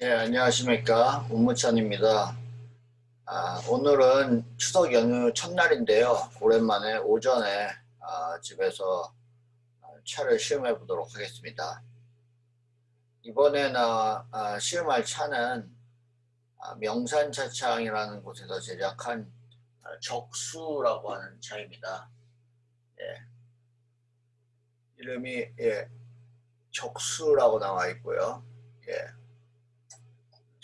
네, 안녕하십니까. 운무천입니다. 아, 오늘은 추석 연휴 첫날인데요. 오랜만에 오전에 아, 집에서 차를 시험해 보도록 하겠습니다. 이번에 나 아, 시험할 차는 아, 명산차창이라는 곳에서 제작한 아, 적수라고 하는 차입니다. 예. 이름이 예, 적수라고 나와 있고요. 예.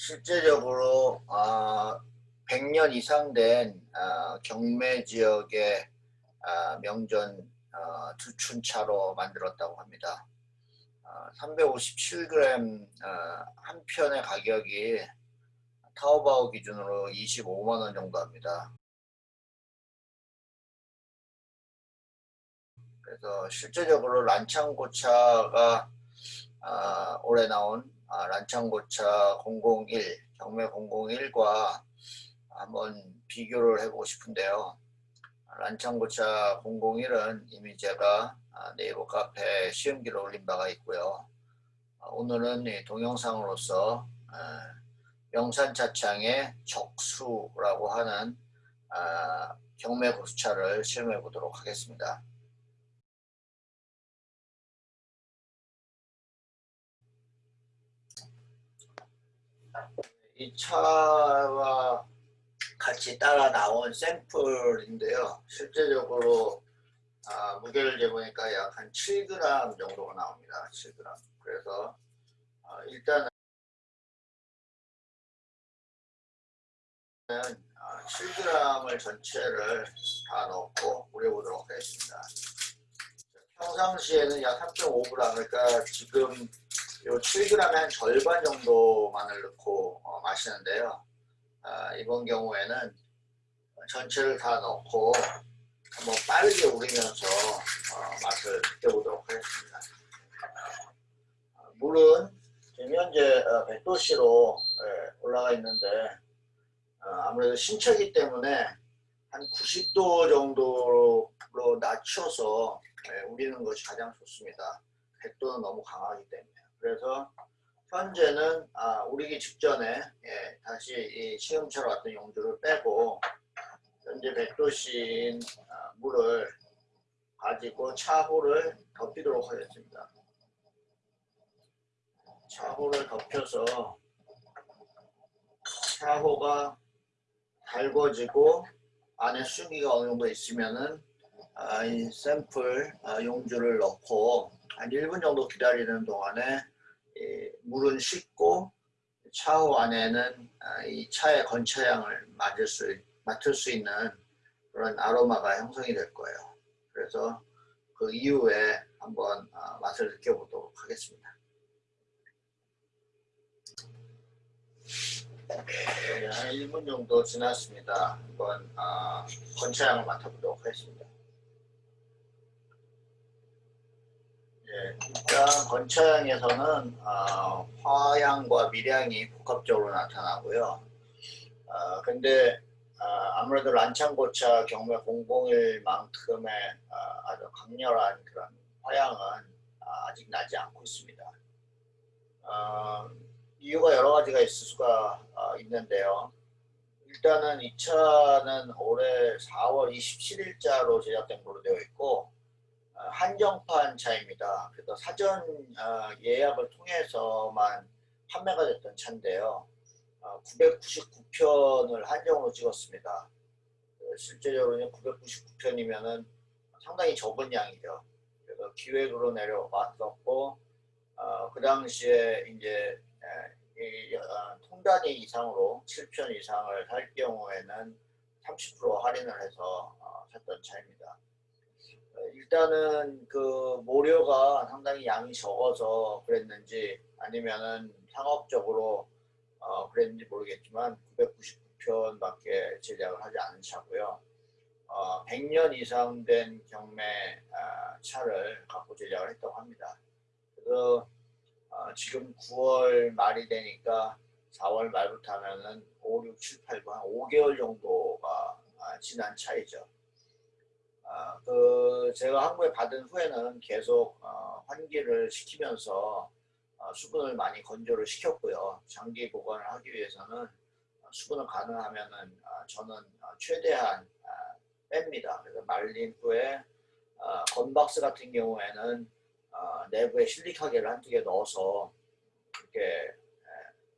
실제적으로 어, 100년 이상 된 어, 경매 지역의 어, 명전 어, 두춘차로 만들었다고 합니다. 357g 한 편의 가격이 타오바오 기준으로 25만원 정도 합니다. 그래서 실제적으로 란창고차가 올해 나온 아, 란창고차 001, 경매 001과 한번 비교를 해보고 싶은데요. 란창고차 001은 이미 제가 아, 네이버 카페 시험기를 올린 바가 있고요. 아, 오늘은 동영상으로서 명산차창의 적수라고 하는 경매 고수차를 시험해 보도록 하겠습니다. 이 차와 같이 따라 나온 샘플인데요. 실제적으로 아, 무게를 재보니까 약 한 7g 정도가 나옵니다. 7g. 그래서 아, 일단은 아, 7g을 전체를 다 넣고 우려보도록 하겠습니다. 평상시에는 약 3.5g 그러니까 지금 요 7g의 한 절반 정도만을 넣고 어, 마시는데요. 아, 이번 경우에는 전체를 다 넣고 한번 빠르게 우리면서 어, 맛을 느껴보도록 하겠습니다. 어, 물은 지금 현재 100도씨로 예, 올라가 있는데 어, 아무래도 신차기 때문에 한 90도 정도로 낮춰서 예, 우리는 것이 가장 좋습니다. 100도는 너무 강하기 때문에. 그래서 현재는 아, 우리기 직전에 예, 다시 이 시음차로 왔던 용주를 빼고 현재 100도씨인 아, 물을 가지고 차호를 덮이도록 하겠습니다. 차호를 덮여서 차호가 달궈지고 안에 수기가 어느 정도 있으면은 아, 이 샘플 아, 용주를 넣고 한 1분 정도 기다리는 동안에 물은 식고 차후 안에는 아, 이 차의 건차향을 맡을 수, 맡을 수 있는 그런 아로마가 형성이 될 거예요. 그래서 그 이후에 한번 아, 맛을 느껴보도록 하겠습니다. 네, 한 1분 정도 지났습니다. 한번 건차향을 맡아보도록 하겠습니다. 예, 일단 건차향에서는 어, 화향과 밀향이 복합적으로 나타나고요. 어, 근데 어, 아무래도 란창고차 경매 001만큼의 어, 아주 강렬한 그런 화향은 어, 아직 나지 않고 있습니다. 어, 이유가 여러 가지가 있을 수가 어, 있는데요. 일단은 이 차는 올해 4월 27일자로 제작된 걸로 되어 있고 한정판 차입니다. 그래서 사전 어, 예약을 통해서만 판매가 됐던 차인데요. 999편을 어, 한정으로 찍었습니다. 그 실제적으로 999편이면 상당히 적은 양이죠. 그래서 기획으로 내려왔었고 어, 그 당시에 이제 이, 어, 통단위 이상으로 7편 이상을 살 경우에는 30% 할인을 해서 어, 샀던 차입니다. 일단은 그 모료가 상당히 양이 적어서 그랬는지 아니면은 상업적으로 어 그랬는지 모르겠지만 999편밖에 제작을 하지 않은 차고요. 어 100년 이상 된 경매 어 차를 갖고 제작을 했다고 합니다. 그래서 어 지금 9월 말이 되니까 4월 말부터 하면은 5, 6, 7, 8, 9, 한 5개월 정도가 아, 지난 차이죠. 아, 그 제가 한국에 받은 후에는 계속 어, 환기를 시키면서 어, 어, 수분을 많이 건조를 시켰고요. 장기 보관을 하기 위해서는 수분을 가능하면은 어, 저는 어, 최대한 어, 뺍니다. 그래서 말린 후에 어, 건박스 같은 경우에는 어, 내부에 실리카게를 한두 개 넣어서 이렇게 에,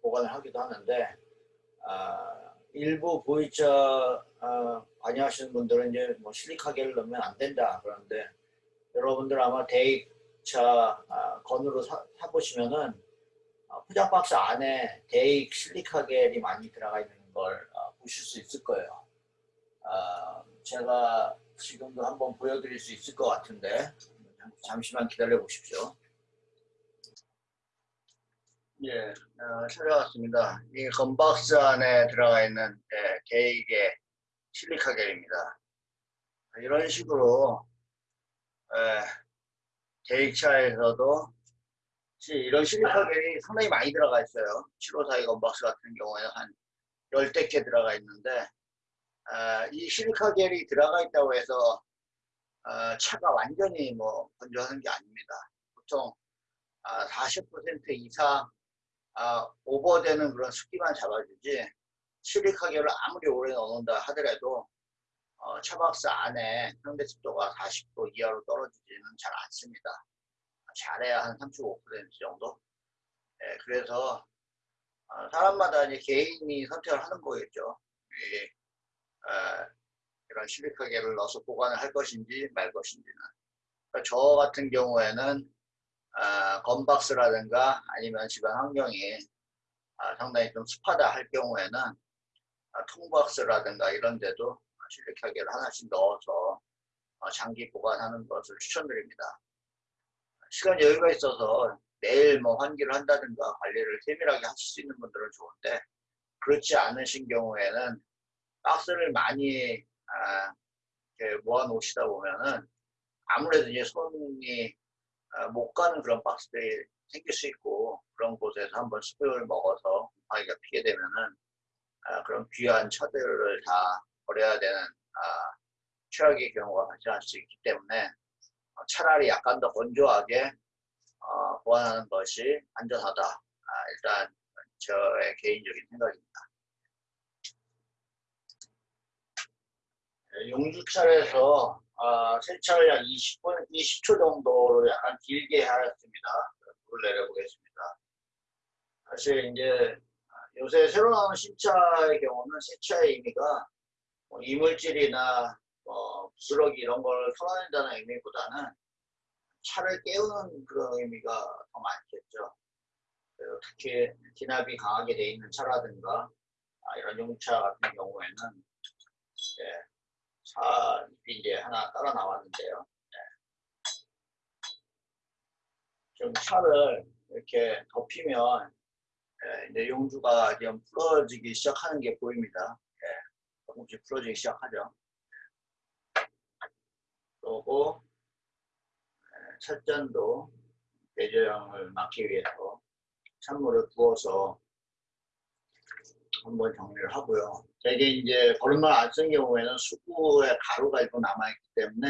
보관을 하기도 하는데 어, 일부 보이차 어, 관여하시는 분들은 이제 뭐 실리카게를 넣으면 안 된다 그러는데 여러분들 아마 데이차 어, 건으로 사, 사보시면은 어, 포장 박스 안에 데익 실리카겔이 많이 들어가 있는 걸 어, 보실 수 있을 거예요. 어, 제가 지금도 한번 보여드릴 수 있을 것 같은데 잠시만 기다려 보십시오. 예, 어, 찾아왔습니다. 이 건박스 안에 들어가 있는 예, 데익의 실리카겔입니다. 이런 식으로 예, 데익차에서도 이런 실리카겔이 상당히 많이 들어가 있어요. 752 건박스 같은 경우에는 한 열댓 개 들어가 있는데 어, 이 실리카겔이 들어가 있다고 해서 어, 차가 완전히 뭐 건조하는 게 아닙니다. 보통 어, 40% 이상 어, 오버되는 그런 습기만 잡아주지 실리카겔을 아무리 오래 넣는다 하더라도 어, 차박스 안에 현대 습도가 40도 이하로 떨어지지는 잘 않습니다. 잘해야 한 35% 정도. 네, 그래서 어, 사람마다 이제 개인이 선택을 하는 거겠죠. 이, 어, 이런 실리카겔을 넣어서 보관을 할 것인지 말 것인지는. 그러니까 저 같은 경우에는 어, 건박스라든가 아니면 집안 환경이 어, 상당히 좀 습하다 할 경우에는 어, 통박스라든가 이런 데도 실리카겔을 하나씩 넣어서 어, 장기 보관하는 것을 추천드립니다. 시간 여유가 있어서 매일 뭐 환기를 한다든가 관리를 세밀하게 하실 수 있는 분들은 좋은데 그렇지 않으신 경우에는 박스를 많이 아, 모아 놓으시다 보면은 아무래도 이제 손이 아, 못 가는 그런 박스들이 생길 수 있고 그런 곳에서 한번 습을 먹어서 곰팡이가 피게 되면은 아, 그런 귀한 차들을 다 버려야 되는 아, 최악의 경우가 발생할 수 있기 때문에 어, 차라리 약간 더 건조하게 어, 보완하는 것이 안전하다. 아, 일단 저의 개인적인 생각입니다. 네, 용주차에서 어, 세차를 약 20분, 20초 정도로 약간 길게 하였습니다. 물을 내려보겠습니다. 사실 이제 요새 새로 나오는 신차의 경우는 세차의 의미가 뭐 이물질이나 뭐 부스러기 이런 걸 털어낸다는 의미보다는 차를 깨우는 그런 의미가 더 많겠죠. 특히 진압이 강하게 돼 있는 차라든가 아, 이런 용차 같은 경우에는 예, 차 이제 하나 따라 나왔는데요. 예. 좀 차를 이렇게 덮이면 예, 이제 용주가 좀 풀어지기 시작하는 게 보입니다. 예, 조금씩 풀어지기 시작하죠. 그리고 첫전도 배저형을 막기 위해서 찬물을 부어서 한번 정리를 하고요. 대개 이제 거름말 안 쓴 경우에는 수구에 가루가 있고 남아있기 때문에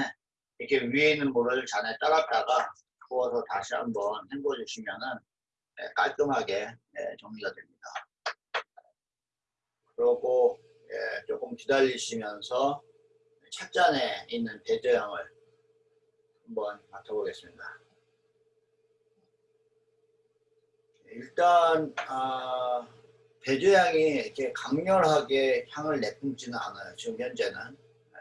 이렇게 위에 있는 물을 잔에 따랐다가 부어서 다시 한번 헹궈 주시면은 네, 깔끔하게 네, 정리가 됩니다. 그리고 예, 조금 기다리시면서 찻잔에 있는 배저형을 한번 맡아보겠습니다. 일단 아, 배주향이 이렇게 강렬하게 향을 내뿜지는 않아요. 지금 현재는 네.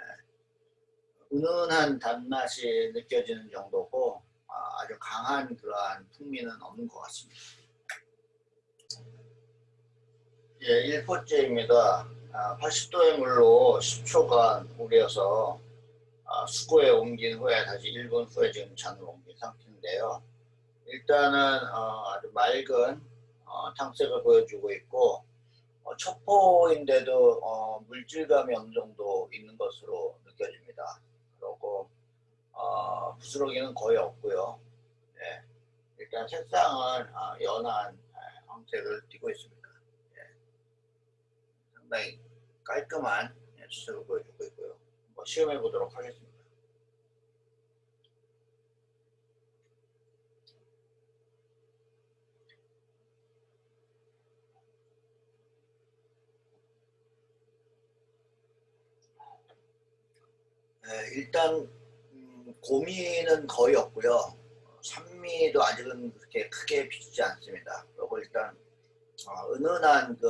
은은한 단맛이 느껴지는 정도고 아, 주 강한 그러한 풍미는 없는 것 같습니다. 예, 1포째입니다. 아, 80도의 물로 10초간 우려서 어, 수고에 옮긴 후에 다시 1분 후에 지금 잔으로 옮긴 상태인데요. 일단은 어, 아주 맑은 어, 탕색을 보여주고 있고 어, 첩포인데도 어, 물질감이 어느 정도 있는 것으로 느껴집니다. 그리고 어, 부스러기는 거의 없고요. 네. 일단 색상은 어, 연한 황색을 띠고 있습니다. 네. 상당히 깔끔한 수색을 보여주고 있고요. 시험해 보도록 하겠습니다. 네, 일단 음, 고민은 거의 없고요. 산미도 아직은 그렇게 크게 비추지 않습니다. 그리고 일단 어, 은은한 그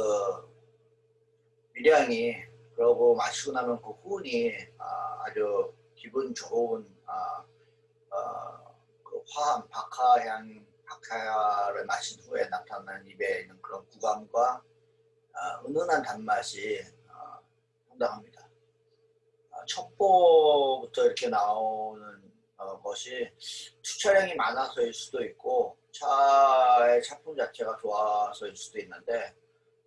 미량이 그러고 마시고 나면 그 후운이 아, 아주 기분 좋은 아, 어, 그 화한 박하향 박하를 마신 후에 나타나는 입에 있는 그런 구감과 아, 은은한 단맛이 아, 상당합니다. 아, 첩보부터 이렇게 나오는 어, 것이 투차량이 많아서일 수도 있고 차의 차품 자체가 좋아서일 수도 있는데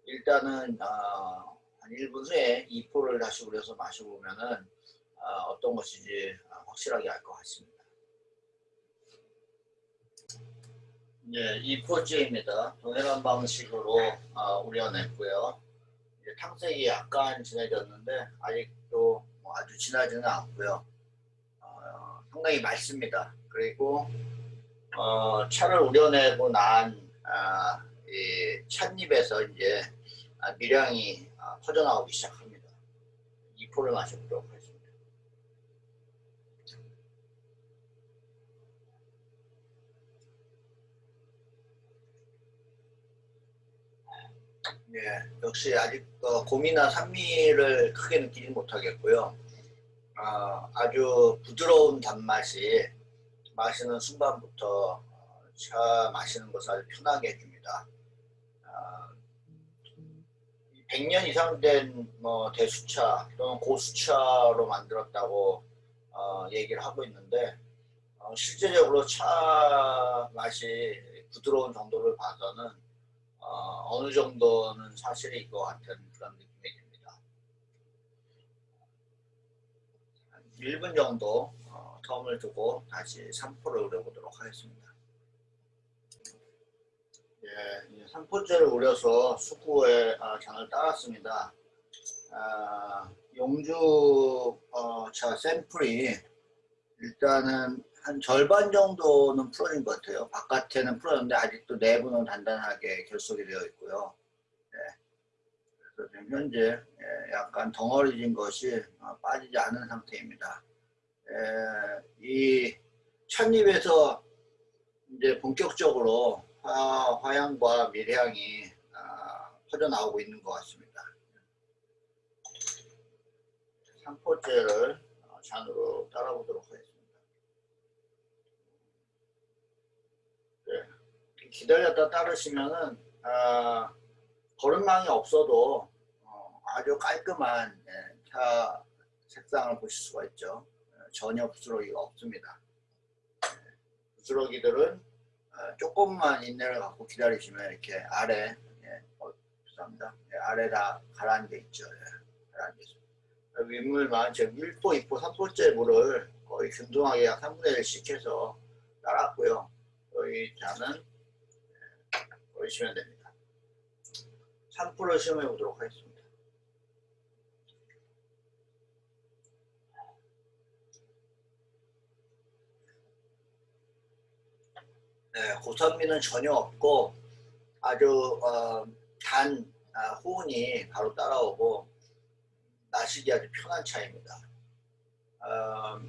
일단은 어, 한 1분 후에 2포를 다시 우려서 마셔보면 은 어, 떤 것인지 확실하게 알 것 같습니다. 네, 2포째입니다. 동일한 방식으로 어, 우려냈고요. 이제 탕색이 약간 진해졌는데 아직도 뭐 아주 진하지는 않고요. 어, 상당히 맑습니다. 그리고 어, 차를 우려내고 난 아, 이 찻잎에서 이제 아, 미량이 아, 퍼져나오기 시작합니다. 2포를 마셔보도록 하겠습니다. 예, 역시 아직 어, 곰이나 산미를 크게 느끼지 못하겠고요. 어, 아주 부드러운 단맛이 마시는 순간부터 어, 차 마시는 것을 아주 편하게 해줍니다. 어, 100년 이상 된 뭐 대수차 또는 고수차로 만들었다고 어, 얘기를 하고 있는데 어, 실제적으로 차 맛이 부드러운 정도를 봐서는 어, 느 정도는 사실일 것 같은 그런 느낌이 듭니다. 1분 정도 어, 텀을 두고 다시 3포를 우려보도록 하겠습니다. 예, 3포째를 우려서 수구에 아, 장을 따랐습니다. 아, 용주 어, 차 샘플이 일단은 한 절반 정도는 풀어진 것 같아요. 바깥에는 풀어졌는데 아직도 내부는 단단하게 결속이 되어 있고요. 네. 그래서 지금 현재 예, 약간 덩어리진 것이 어, 빠지지 않은 상태입니다. 예, 이 찻잎에서 이제 본격적으로 화, 화향과 밀향이 아, 퍼져나오고 있는 것 같습니다. 3포째를 어, 잔으로 따라보도록 하겠습니다. 네. 기다렸다 따르시면은 아, 거름망이 없어도 어, 아주 깔끔한 예, 차 색상을 보실 수가 있죠. 예, 전혀 부스러기가 없습니다. 예, 부스러기들은 어, 조금만 인내를 갖고 기다리시면 이렇게 아래 예, 어, 죄송합니다. 예, 아래 다 가라앉아 있죠. 예, 가라앉아 있습니다. 윗물만 지금 1포, 2포, 3포째 물을 거의 균등하게 약 3분의 1씩 해서 따랐고요. 여기 잔 은 보시면 됩니다. 3%를 시험해 보도록 하겠습니다. 네, 고산미는 전혀 없고 아주 어, 단 아, 호운이 바로 따라오고 마시기 아주 편한 차입니다. 어,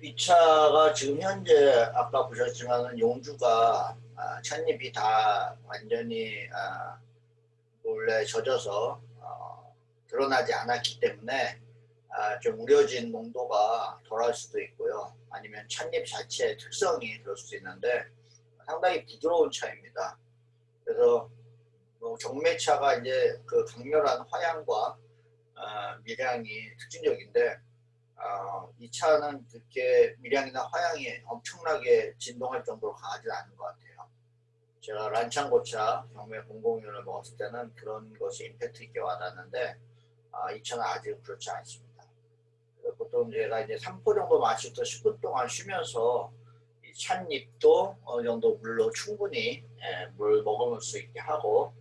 이 차가 지금 현재 아까 보셨지만 용주가 아, 찻잎이 다 완전히 아, 원래 젖어서 어, 드러나지 않았기 때문에 아, 좀 우려진 농도가 덜할 수도 있고요. 아니면 찻잎 자체의 특성이 그럴 수도 있는데 상당히 부드러운 차입니다. 그래서 뭐 경매차가 이제 그 강렬한 화향과 어, 미량이 특징적인데 어, 이 차는 그렇게 미량이나 화향이 엄청나게 진동할 정도로 강하지 않은 것 같아요. 제가 란창고차 경매 001을 먹었을 때는 그런 것이 임팩트 있게 와닿는데 아, 이 차는 아직 그렇지 않습니다. 보통 제가 이제 3포 정도 마시고 10분 동안 쉬면서 이 찻잎도 어느 정도 물로 충분히 예, 물 먹을 수 있게 하고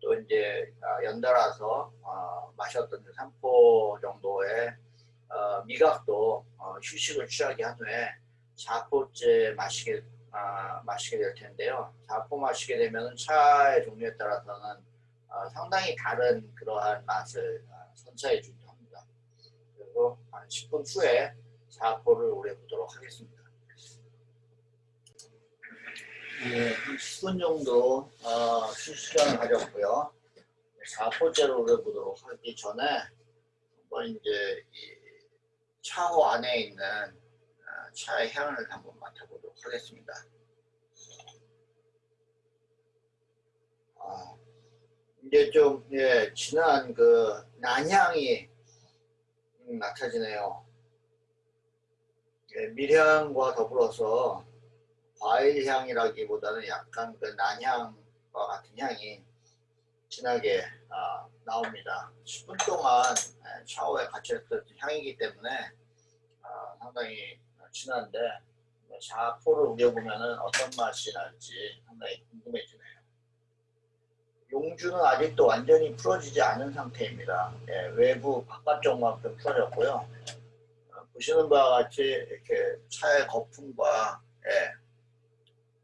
또 이제 아, 연달아서 어, 마셨던 3포 정도의 어, 미각도 어, 휴식을 취하게 한 후에 4포째 마시게, 아, 마시게 될 텐데요. 4포 마시게 되면 차의 종류에 따라서는 어, 상당히 다른 그러한 맛을 어, 선사해 주기도 합니다. 그리고 한 10분 후에 자포를 우려보도록 하겠습니다. 예, 한 10분 정도 어, 쉴 시간을 가졌고요. 4포째를 우려보도록 하기 전에 한번 이제 이 차호 안에 있는 어, 차의 향을 한번 맡아보도록 하겠습니다. 아, 이제 좀 예, 진한 그 난향이 음, 맡아지네요. 예, 밀향과 더불어서 과일 향이라기보다는 약간 그 난향과 같은 향이 진하게 어, 나옵니다. 10분 동안 샤워에 같이 했던 향이기 때문에 어, 상당히 진한데 샤포를 우려보면 어떤 맛이 날지 상당히 궁금해지네요. 용주는 아직도 완전히 풀어지지 않은 상태입니다. 예, 외부 바깥쪽만큼 풀어졌고요. 어, 보시는 바와 같이 이렇게 차의 거품과 예,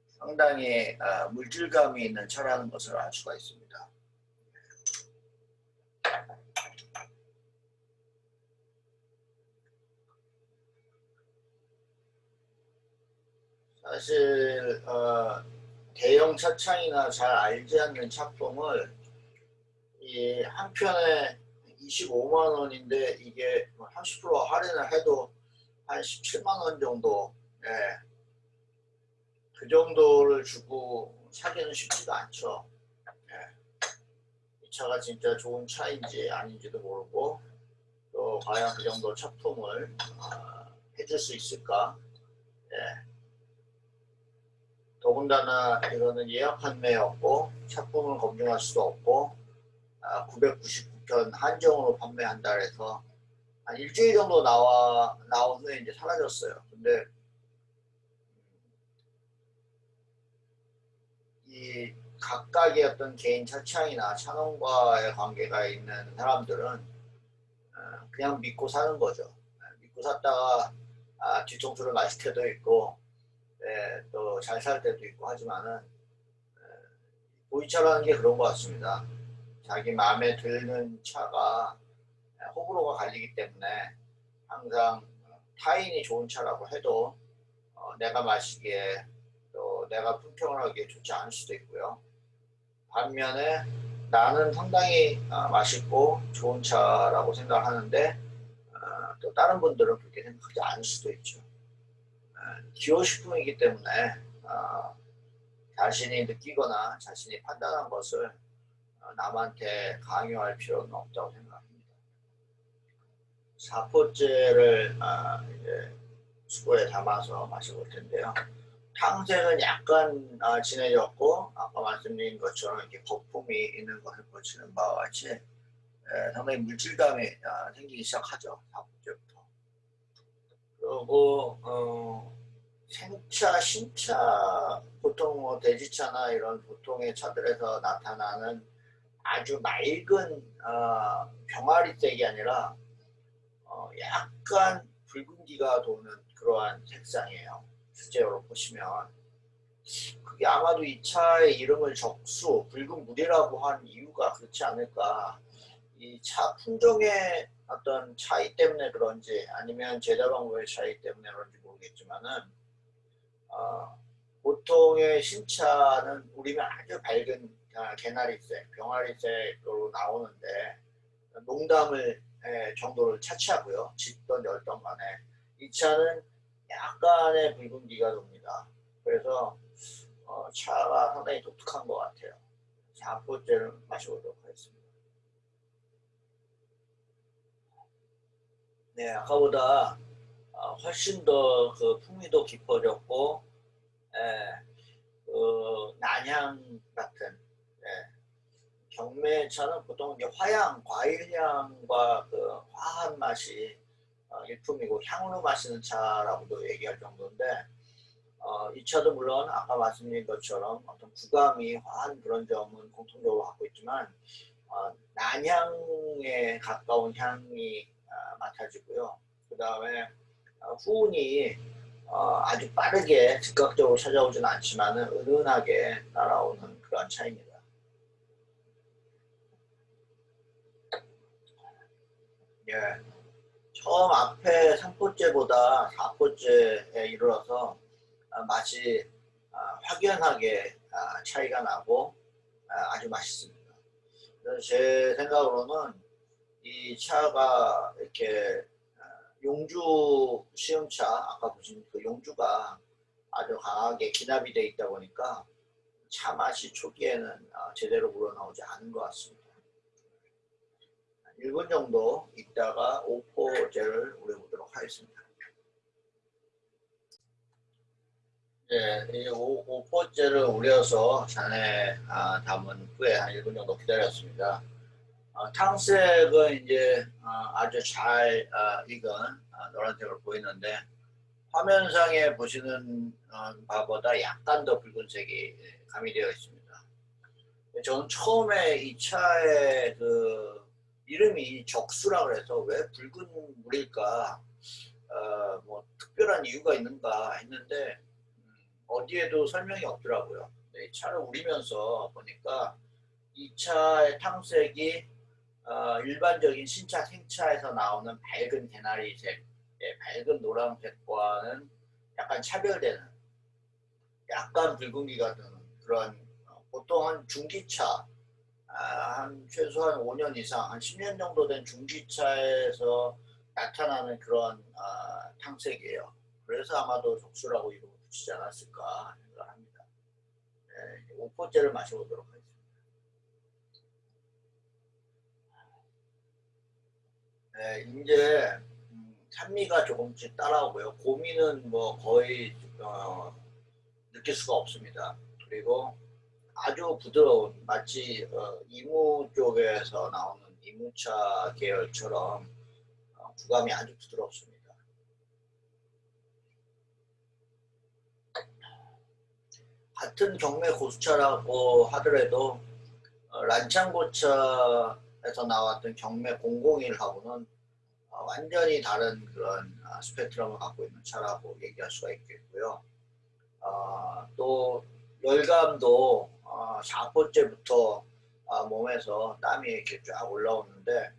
상당히 어, 물질감이 있는 차라는 것을 알 수가 있습니다. 사실 어, 대형 차창이나 잘 알지 않는 차품을 이 한 편에 25만 원인데 이게 30%뭐 할인을 해도 한 17만 원 정도 예. 그 정도를 주고 사기는 쉽지가 않죠. 예. 이 차가 진짜 좋은 차인지 아닌지도 모르고 또 과연 그 정도 차품을 어, 해줄 수 있을까 예. 더군다나 이거는 예약 판매였고 차품을 검증할 수도 없고 아, 999편 한정으로 판매한다 해서 한 일주일 정도 나와 나온 후에 이제 사라졌어요. 근데 이 각각의 어떤 개인 차창이나 차농과의 관계가 있는 사람들은 어, 그냥 믿고 사는 거죠. 믿고 샀다가 아, 뒤통수를 맞을 때도 있고 예, 또잘 살 때도 있고 하지만은 예, 보이차라는 게 그런 것 같습니다. 자기 마음에 드는 차가 예, 호불호가 갈리기 때문에 항상 타인이 좋은 차라고 해도 어, 내가 마시기에 또 내가 품평을 하기에 좋지 않을 수도 있고요. 반면에 나는 상당히 어, 맛있고 좋은 차라고 생각을 하는데 어, 또 다른 분들은 그렇게 생각하지 않을 수도 있죠. 기호식품이기 때문에 어, 자신이 느끼거나 자신이 판단한 것을 어, 남한테 강요할 필요는 없다고 생각합니다. 사포째를 어, 이제 수고에 담아서 마셔볼 텐데요. 탕색은 약간 어, 진해졌고 아까 말씀드린 것처럼 이렇게 거품이 있는 것을 보시는 바와 같이 에, 상당히 물질감이 어, 생기기 시작하죠. 사포째부터. 그리고 어, 생차, 신차, 보통 뭐 대지차나 이런 보통의 차들에서 나타나는 아주 맑은 어, 병아리색이 아니라 어, 약간 붉은기가 도는 그러한 색상이에요. 실제로 보시면 그게 아마도 이 차의 이름을 적수, 붉은 물이라고 한 이유가 그렇지 않을까. 이 차 품종의 어떤 차이 때문에 그런지 아니면 제작 방법의 차이 때문에 그런지 모르겠지만은 어, 보통의 신차는 우리는 아주 밝은 아, 개나리색, 병아리색으로 나오는데 농담을 에, 정도를 차치하고요. 짙던 열던 간에 이 차는 약간의 붉은기가 돕니다. 그래서 어, 차가 상당히 독특한 것 같아요. 4포째를 마셔보도록 하겠습니다. 네, 아까보다 어, 훨씬 더 그 풍미도 깊어졌고 예, 그 난향 같은 예, 경매차는 보통 이제 화향, 과일향과 그 화한 맛이 어, 일품이고 향으로 마시는 차라고도 얘기할 정도인데 어, 이 차도 물론 아까 말씀드린 것처럼 어떤 구감이 화한 그런 점은 공통적으로 갖고 있지만 어, 난향에 가까운 향이 어, 맡아지고요. 그 다음에 어, 후운이 어, 아주 빠르게 즉각적으로 찾아오지는 않지만 은은하게 날아오는 그런 차입니다. 예, 처음 앞에 3포째보다 4포째에 이르러서 아, 맛이 아, 확연하게 아, 차이가 나고 아주 맛있습니다. 제 생각으로는 이 차가 이렇게 용주 시음차 아까 보신 그 용주가 아주 강하게 기납이 되어 있다 보니까 차 맛이 초기에는 제대로 우러나오지 않은 것 같습니다. 1분 정도 있다가 오포제를 우려보도록 하겠습니다. 네, 이 오, 오포제를 우려서 잔에 아, 담은 후에 한 1분 정도 기다렸습니다. 아, 탕색은 이제 아, 아주 잘 아, 익은 아, 노란색으로 보이는데 화면상에 보시는 어, 바보다 약간 더 붉은색이 가미되어 있습니다. 저는 처음에 이 차의 그 이름이 적수라 그래서 왜 붉은 물일까 어, 뭐 특별한 이유가 있는가 했는데 음, 어디에도 설명이 없더라고요. 네, 차를 우리면서 보니까 이 차의 탕색이 어, 일반적인 신차 생차에서 나오는 밝은 개나리색, 네, 밝은 노란색과는 약간 차별되는 약간 붉은기가 드는 그런 어, 보통 한 중기차 아, 한 최소한 5년 이상, 한 10년 정도 된 중기차에서 나타나는 그런 아, 탕색이에요. 그래서 아마도 적수라고 이름을 붙이지 않았을까 생각합니다. 네, 5포째를 마셔보도록 하겠습니다. 네, 이제 음, 산미가 조금씩 따라오고요. 고미는 뭐 거의 어, 느낄 수가 없습니다. 그리고 아주 부드러운 마치 어, 이무 쪽에서 나오는 이무차 계열처럼 어, 구감이 아주 부드럽습니다. 같은 경매 고수차라고 하더라도 어, 란창고차 에서 나왔던 경매 001하고는 어, 완전히 다른 그런 아, 스펙트럼을 갖고 있는 차라고 얘기할 수가 있겠고요. 어, 또 열감도 어, 4포째부터 어, 몸에서 땀이 이렇게 쫙 올라오는데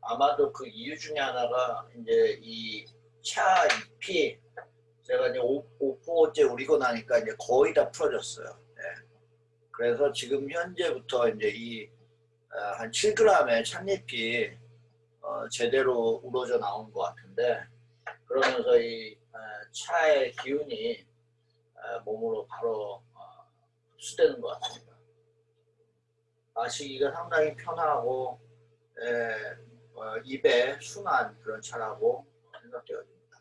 아마도 그 이유 중에 하나가 이제 이 차 잎이 제가 이제 5, 5포째 우리고 나니까 이제 거의 다 풀어졌어요. 네. 그래서 지금 현재부터 이제 이 한 어, 7g의 찻잎이 어, 제대로 우러져 나온 것 같은데 그러면서 이 어, 차의 기운이 어, 몸으로 바로 흡수되는 것 같습니다. 마시기가 상당히 편하고 에, 어, 입에 순한 그런 차라고 생각되어집니다.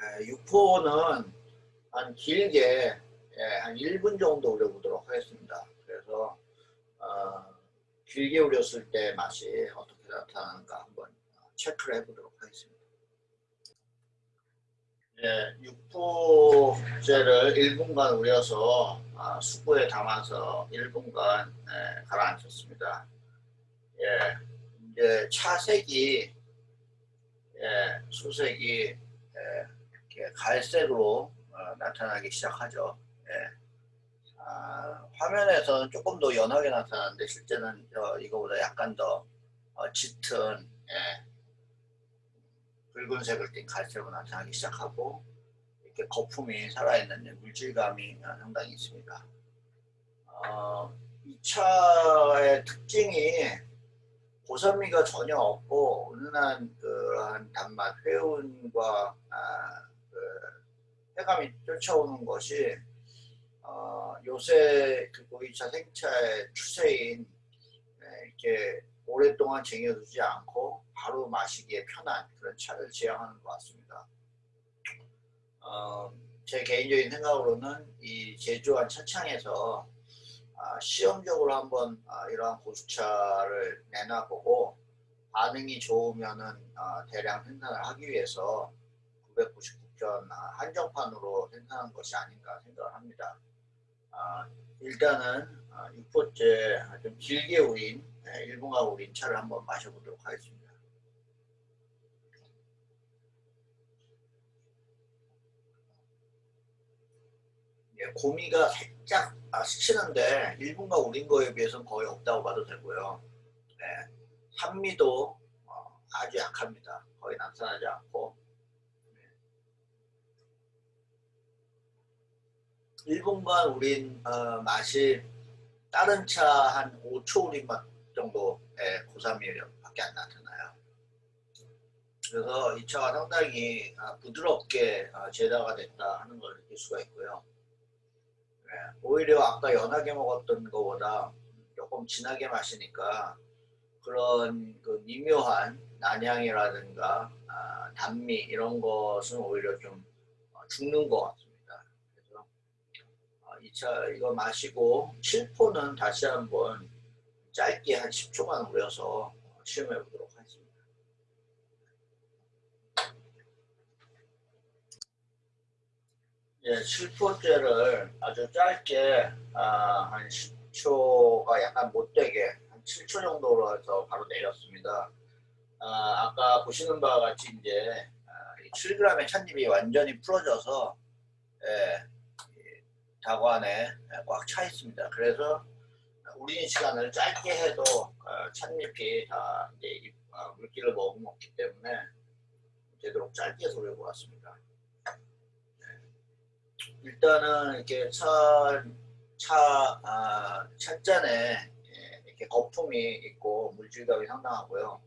에, 6호는 한 길게 에, 한 1분 정도 우려보도록 하겠습니다. 그래서 어, 길게 우렸을 때 맛이 어떻게 나타나는가 한번 체크를 해보도록 하겠습니다. 예, 육포제를 1분간 우려서 아, 수구에 담아서 1분간 예, 가라앉혔습니다. 예, 이제 차색이 예, 수색이 예, 갈색으로 어, 나타나기 시작하죠. 예. 아, 화면에서는 조금 더 연하게 나타나는데 실제는 어, 이거보다 약간 더 어, 짙은 예, 붉은색을 띤 갈색으로 나타나기 시작하고 이렇게 거품이 살아있는 물질감이 상당히 있습니다. 어, 이 차의 특징이 고산미가 전혀 없고 은은한 그한 단맛, 회운과 아, 그 해감이 쫓아오는 것이 어, 요새 그 보이차 생차의 추세인 네, 이렇게 오랫동안 쟁여두지 않고 바로 마시기에 편한 그런 차를 지향하는 것 같습니다. 어, 제 개인적인 생각으로는 이 제조한 차창에서 아, 시험적으로 한번 아, 이러한 고수차를 내놔보고 반응이 좋으면은 아, 대량 생산을 하기 위해서 999편 아, 한정판으로 생산한 것이 아닌가 생각을 합니다. 아, 일단은 6포째 아, 좀 길게 우린 네, 일본가 우린 차를 한번 마셔보도록 하겠습니다. 예, 고미가 살짝 아, 스치는데 일본가 우린 거에 비해서는 거의 없다고 봐도 되고요. 네, 산미도 어, 아주 약합니다. 거의 나타나지 않고 1분간 우린 어, 맛이 다른 차 한 5초 우린 맛 정도의 고삼미밖에 안 나타나요. 그래서 이 차가 상당히 아, 부드럽게 아, 제다가 됐다 하는 걸 느낄 수가 있고요. 네, 오히려 아까 연하게 먹었던 것보다 조금 진하게 마시니까 그런 그 미묘한 난향이라든가 아, 단미 이런 것은 오히려 좀 어, 죽는 것 2차 이거 마시고 실포는 다시 한번 짧게 한 10초만 우려서 시험해 보도록 하겠습니다. 예, 7포째를 아주 짧게 아, 한 10초가 약간 못되게 한 7초 정도로 해서 바로 내렸습니다. 아, 아까 보시는 바와 같이 이제 아, 7g의 찻잎이 완전히 풀어져서 예, 다관에 꽉 차 있습니다. 그래서 우리는 시간을 짧게 해도 어, 찻잎이 다 이제 어, 물기를 머금었기 때문에 되도록 짧게 소리를 보았습니다. 네. 일단은 이렇게 차, 차, 아, 찻잔에 예, 이렇게 거품이 있고 물질감이 상당하고요.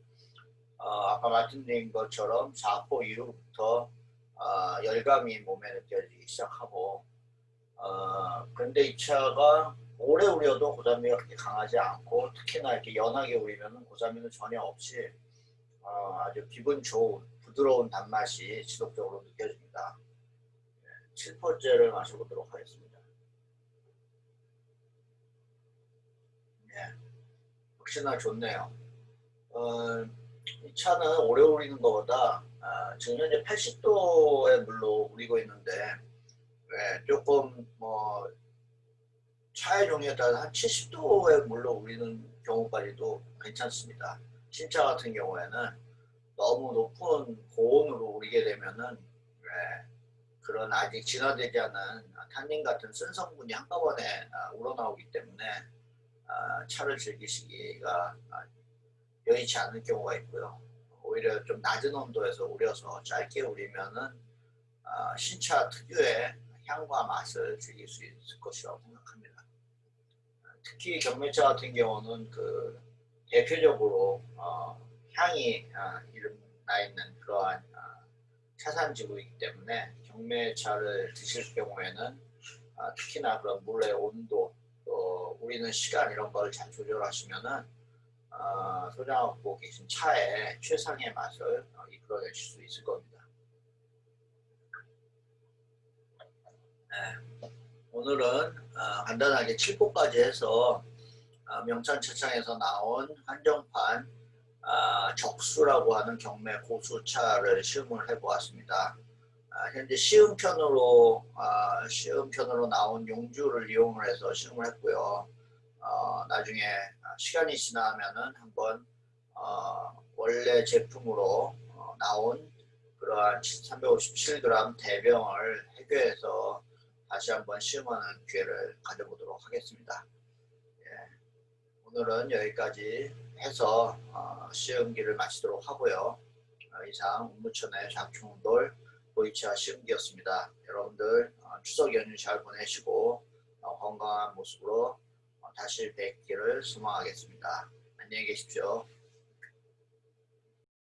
어, 아까 말씀드린 것처럼 4포 이후부터 어, 열감이 몸에 느껴지기 시작하고 어, 그런데 이 차가 오래 우려도 고사미가 그렇게 강하지 않고 특히나 이렇게 연하게 우리면 고사미는 전혀 없이 어, 아주 기분 좋은 부드러운 단맛이 지속적으로 느껴집니다. 네, 7포째를 마셔보도록 하겠습니다. 네, 역시나 좋네요. 어, 이 차는 오래 우리는 것보다 아, 지금 현재 80도의 물로 우리고 있는데 네, 조금 뭐 차의 종류에 따라 한 70도의 물로 우리는 경우까지도 괜찮습니다. 신차 같은 경우에는 너무 높은 고온으로 우리게 되면은 네, 그런 아직 진화되지 않은 탄닌 같은 쓴 성분이 한꺼번에 아, 우러나오기 때문에 아, 차를 즐기시기가 아, 여의치 않을 경우가 있고요. 오히려 좀 낮은 온도에서 우려서 짧게 우리면은 신차 특유의 향과 맛을 즐길 수 있을 것이라고 생각합니다. 특히 경매차 같은 경우는 그 대표적으로 어, 향이 어, 이름 나 있는 그러한 어, 차산지구이기 때문에 경매차를 드실 경우에는 어, 특히나 그런 물의 온도 또 우리는 시간 이런 걸잘 조절하시면은 어, 소장하고 계신 차의 최상의 맛을 어, 이끌어내실 수 있을 겁니다. 네. 오늘은 어, 간단하게 7포까지 해서 어, 명찬차창에서 나온 한정판 어, 적수라고 하는 경매 고수차를 시음을 해보았습니다. 현재 시음편으로 시음편으로 나온 용주를 이용을 해서 시음을 했고요. 나중에 시간이 지나면은 한번 원래 제품으로 나온 그러한 357g 대병을 해교해서 다시 한번 시음하는 기회를 가져보도록 하겠습니다. 예, 오늘은 여기까지 해서 어, 시음기를 마치도록 하고요. 어, 이상 운무천의 장충돌 보이차 시음기였습니다. 여러분들 어, 추석 연휴 잘 보내시고 어, 건강한 모습으로 어, 다시 뵙기를 소망하겠습니다. 안녕히 계십시오.